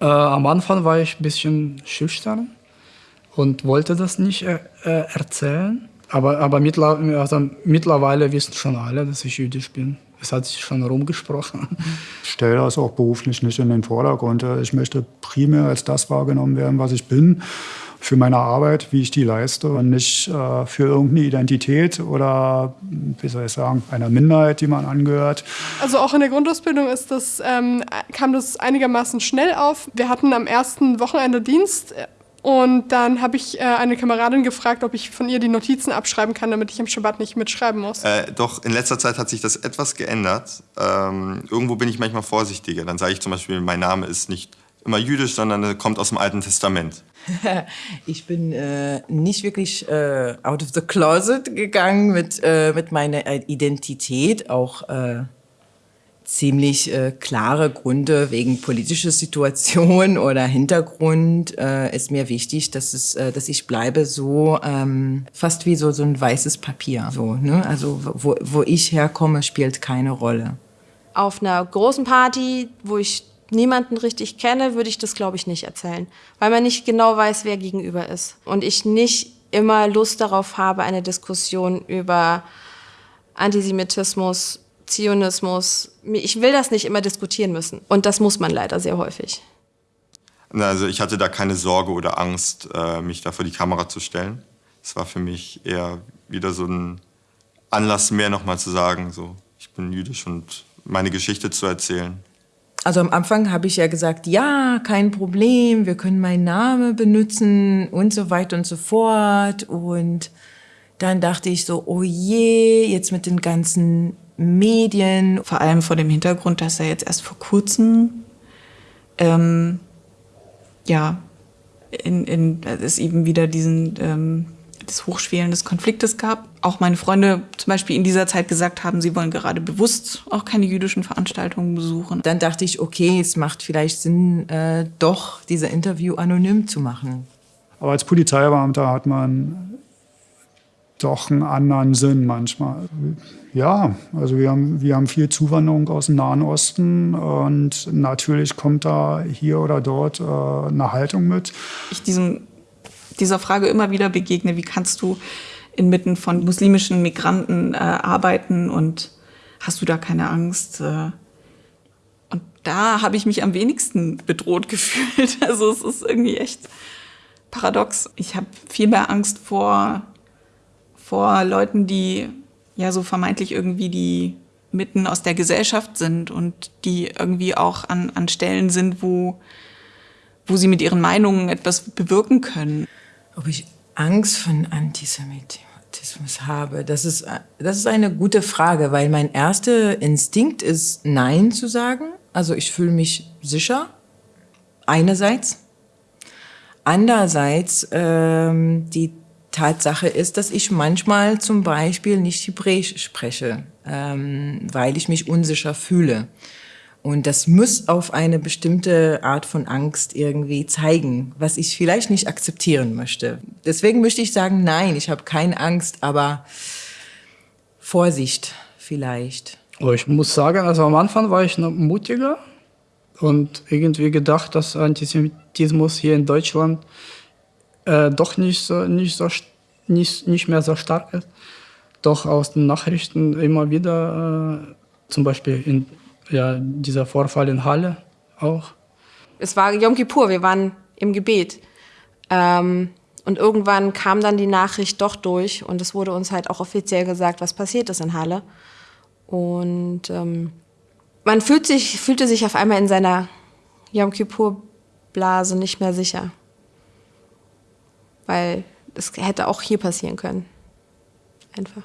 Äh, am Anfang war ich ein bisschen schüchtern und wollte das nicht äh, äh erzählen. Aber, aber mittler, also mittlerweile wissen schon alle, dass ich jüdisch bin. Es hat sich schon rumgesprochen. Ich stelle das auch beruflich nicht in den Vordergrund. Ich möchte primär als das wahrgenommen werden, was ich bin, für meine Arbeit, wie ich die leiste und nicht äh, für irgendeine Identität oder, wie soll ich sagen, einer Minderheit, die man angehört. Also auch in der Grundausbildung ist das, ähm, kam das einigermaßen schnell auf. Wir hatten am ersten Wochenende Dienst und dann habe ich äh, eine Kameradin gefragt, ob ich von ihr die Notizen abschreiben kann, damit ich im Schabbat nicht mitschreiben muss. Äh, doch, in letzter Zeit hat sich das etwas geändert. Ähm, irgendwo bin ich manchmal vorsichtiger. Dann sage ich zum Beispiel, mein Name ist nicht immer jüdisch, sondern kommt aus dem Alten Testament. ich bin äh, nicht wirklich äh, out of the closet gegangen mit, äh, mit meiner Identität, auch äh, ziemlich äh, klare Gründe wegen politischer Situation oder Hintergrund äh, ist mir wichtig, dass es, dass ich bleibe so ähm, fast wie so so ein weißes Papier. So, ne? Also wo, wo ich herkomme, spielt keine Rolle. Auf einer großen Party, wo ich niemanden richtig kenne, würde ich das glaube ich nicht erzählen, weil man nicht genau weiß, wer gegenüber ist und ich nicht immer Lust darauf habe, eine Diskussion über Antisemitismus Zionismus. Ich will das nicht immer diskutieren müssen. Und das muss man leider sehr häufig. Also ich hatte da keine Sorge oder Angst, äh, mich da vor die Kamera zu stellen. Es war für mich eher wieder so ein Anlass mehr nochmal zu sagen, so, ich bin jüdisch und meine Geschichte zu erzählen. Also am Anfang habe ich ja gesagt, ja, kein Problem, wir können meinen Namen benutzen und so weiter und so fort. Und dann dachte ich so, oh je, jetzt mit den ganzen Medien. Vor allem vor dem Hintergrund, dass er jetzt erst vor kurzem ähm, ja, in, in, es eben wieder diesen ähm, des Hochschwelen des Konfliktes gab. Auch meine Freunde zum Beispiel in dieser Zeit gesagt haben, sie wollen gerade bewusst auch keine jüdischen Veranstaltungen besuchen. Dann dachte ich, okay, es macht vielleicht Sinn, äh, doch diese Interview anonym zu machen. Aber als Polizeibeamter hat man doch einen anderen Sinn manchmal. Ja, also wir haben, wir haben viel Zuwanderung aus dem Nahen Osten und natürlich kommt da hier oder dort äh, eine Haltung mit. Ich diesem, dieser Frage immer wieder begegne, wie kannst du inmitten von muslimischen Migranten äh, arbeiten und hast du da keine Angst? Äh, und da habe ich mich am wenigsten bedroht gefühlt. Also es ist irgendwie echt paradox. Ich habe viel mehr Angst vor vor Leuten, die ja so vermeintlich irgendwie die mitten aus der Gesellschaft sind und die irgendwie auch an, an Stellen sind, wo, wo sie mit ihren Meinungen etwas bewirken können. Ob ich Angst von Antisemitismus habe, das ist, das ist eine gute Frage, weil mein erster Instinkt ist, Nein zu sagen. Also ich fühle mich sicher, einerseits. Andererseits, ähm, die Tatsache ist, dass ich manchmal zum Beispiel nicht Hebräisch spreche, ähm, weil ich mich unsicher fühle. Und das muss auf eine bestimmte Art von Angst irgendwie zeigen, was ich vielleicht nicht akzeptieren möchte. Deswegen möchte ich sagen, nein, ich habe keine Angst, aber Vorsicht vielleicht. Ich muss sagen, also am Anfang war ich noch mutiger und irgendwie gedacht, dass Antisemitismus hier in Deutschland äh, doch nicht, so, nicht, so, nicht, nicht mehr so stark ist. Doch aus den Nachrichten immer wieder, äh, zum Beispiel in, ja, dieser Vorfall in Halle auch. Es war Yom Kippur, wir waren im Gebet. Ähm, und irgendwann kam dann die Nachricht doch durch und es wurde uns halt auch offiziell gesagt, was passiert ist in Halle. Und ähm, man fühlt sich, fühlte sich auf einmal in seiner Yom Kippur-Blase nicht mehr sicher weil es hätte auch hier passieren können. Einfach.